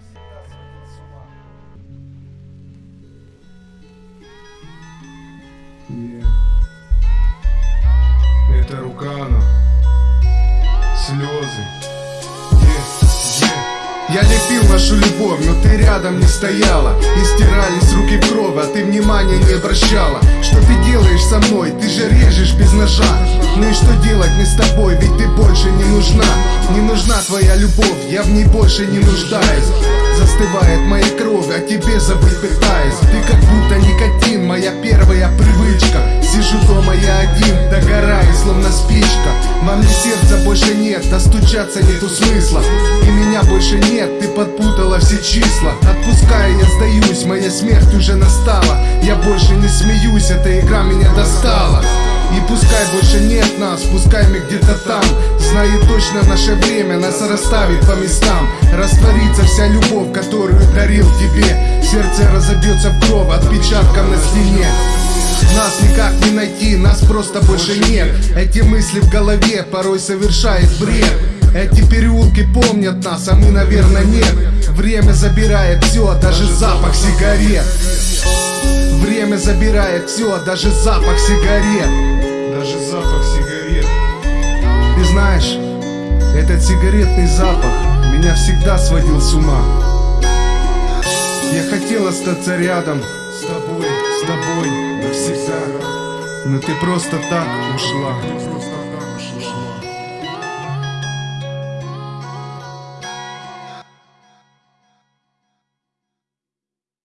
всегда сводил с ума. Yeah. Это Рукана. Слезы. Yeah, yeah. Я лепил нашу любовь, но ты рядом не стояла И стирались а ты внимания не обращала. Что ты делаешь со мной? Ты же режешь без ножа. Ну и что делать мне с тобой? Ведь ты больше не нужна. Не нужна твоя любовь, я в ней больше не нуждаюсь. Застывает моя кровь, о тебе забыть пытаюсь. Ты как будто никотин, моя первая привычка. Сижу дома я один, догораю, словно спичка нет, достучаться нету смысла. И меня больше нет, ты подпутала все числа. Отпуская я сдаюсь, моя смерть уже настала. Я больше не смеюсь, эта игра меня достала. И пускай больше нет нас, пускай мы где-то там. Знаю точно наше время нас расставит по местам. Растворится вся любовь, которую дарил тебе. Сердце разобьется в кровь отпечатком на стене нас никак не найти, нас просто больше нет. Эти мысли в голове порой совершает бред. Эти переулки помнят нас, а мы, наверное, нет. Время забирает все, даже запах сигарет. Время забирает все, даже запах сигарет. Даже запах сигарет. Ты знаешь, этот сигаретный запах Меня всегда сводил с ума. Я хотел остаться рядом С тобой, с тобой навсегда. Но ты просто так ушла